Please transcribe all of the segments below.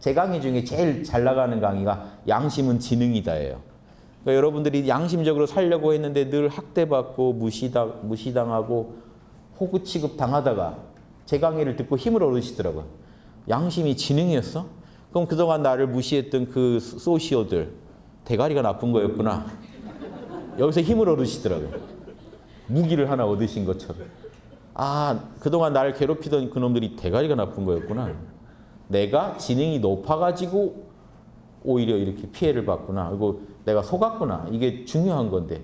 제 강의 중에 제일 잘 나가는 강의가 양심은 지능이다예요. 그러니까 여러분들이 양심적으로 살려고 했는데 늘 학대받고 무시당, 무시당하고 호구 취급 당하다가 제 강의를 듣고 힘을 얻으시더라고요. 양심이 지능이었어? 그럼 그동안 나를 무시했던 그 소시오들 대가리가 나쁜 거였구나. 여기서 힘을 얻으시더라고요. 무기를 하나 얻으신 것처럼. 아, 그동안 나를 괴롭히던 그놈들이 대가리가 나쁜 거였구나. 내가 지능이 높아가지고 오히려 이렇게 피해를 받구나. 그리고 내가 속았구나. 이게 중요한 건데.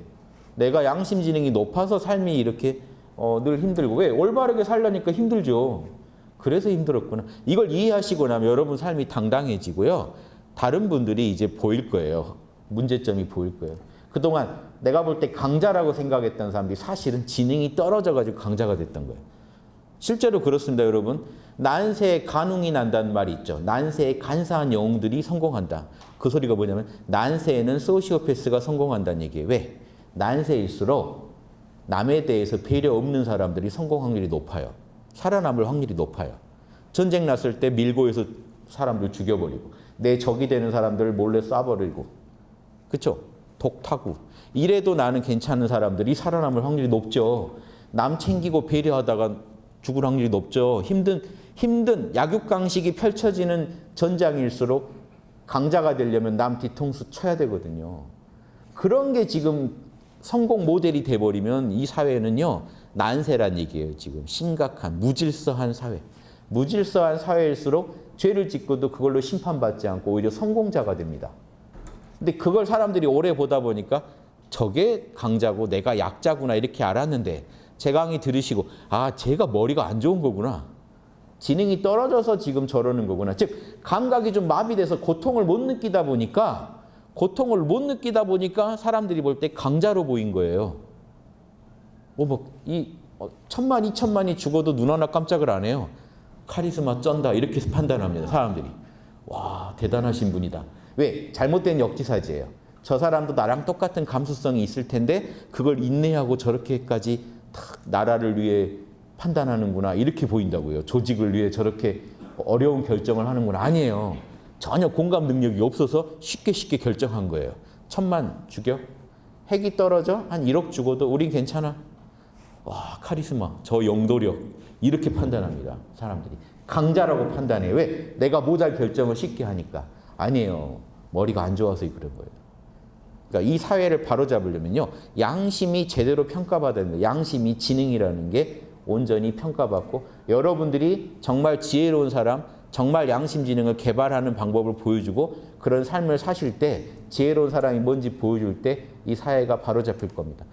내가 양심 지능이 높아서 삶이 이렇게 어, 늘 힘들고. 왜? 올바르게 살려니까 힘들죠. 그래서 힘들었구나. 이걸 이해하시고 나면 여러분 삶이 당당해지고요. 다른 분들이 이제 보일 거예요. 문제점이 보일 거예요. 그동안 내가 볼 때 강자라고 생각했던 사람들이 사실은 지능이 떨어져가지고 강자가 됐던 거예요. 실제로 그렇습니다, 여러분. 난세에 간웅이 난다는 말이 있죠. 난세에 간사한 영웅들이 성공한다. 그 소리가 뭐냐면 난세에는 소시오패스가 성공한다는 얘기예요. 왜? 난세일수록 남에 대해서 배려 없는 사람들이 성공 확률이 높아요. 살아남을 확률이 높아요. 전쟁 났을 때 밀고에서 사람들 죽여버리고 내 적이 되는 사람들을 몰래 쏴버리고 그렇죠? 독타구 이래도 나는 괜찮은 사람들이 살아남을 확률이 높죠. 남 챙기고 배려하다가 죽을 확률이 높죠. 힘든 힘든 약육강식이 펼쳐지는 전장일수록 강자가 되려면 남 뒤통수 쳐야 되거든요. 그런 게 지금 성공 모델이 돼버리면 이 사회는요 난세란 얘기예요. 지금 심각한 무질서한 사회. 무질서한 사회일수록 죄를 짓고도 그걸로 심판받지 않고 오히려 성공자가 됩니다. 근데 그걸 사람들이 오래 보다 보니까 저게 강자고 내가 약자구나 이렇게 알았는데 제 강의 들으시고 아 제가 머리가 안 좋은 거구나. 지능이 떨어져서 지금 저러는 거구나. 즉 감각이 좀 마비돼서 고통을 못 느끼다 보니까 고통을 못 느끼다 보니까 사람들이 볼 때 강자로 보인 거예요. 뭐이 어, 천만 이천만이 죽어도 눈 하나 깜짝을 안 해요. 카리스마 쩐다 이렇게 판단합니다. 사람들이. 와 대단하신 분이다. 왜? 잘못된 역지사지예요. 저 사람도 나랑 똑같은 감수성이 있을 텐데 그걸 인내하고 저렇게까지 탁 나라를 위해 판단하는구나 이렇게 보인다고요. 조직을 위해 저렇게 어려운 결정을 하는구나 아니에요. 전혀 공감 능력이 없어서 쉽게 쉽게 결정한 거예요. 천만 죽여? 핵이 떨어져? 한 1억 죽어도 우린 괜찮아. 와 카리스마, 저 영도력 이렇게 판단합니다. 사람들이. 강자라고 판단해. 왜? 내가 모잘 결정을 쉽게 하니까. 아니에요. 머리가 안 좋아서 그런 거예요. 그러니까 이 사회를 바로잡으려면요. 양심이 제대로 평가받아야 됩니다. 양심이 지능이라는 게 온전히 평가받고 여러분들이 정말 지혜로운 사람, 정말 양심 지능을 개발하는 방법을 보여주고 그런 삶을 사실 때 지혜로운 사람이 뭔지 보여줄 때 이 사회가 바로잡힐 겁니다.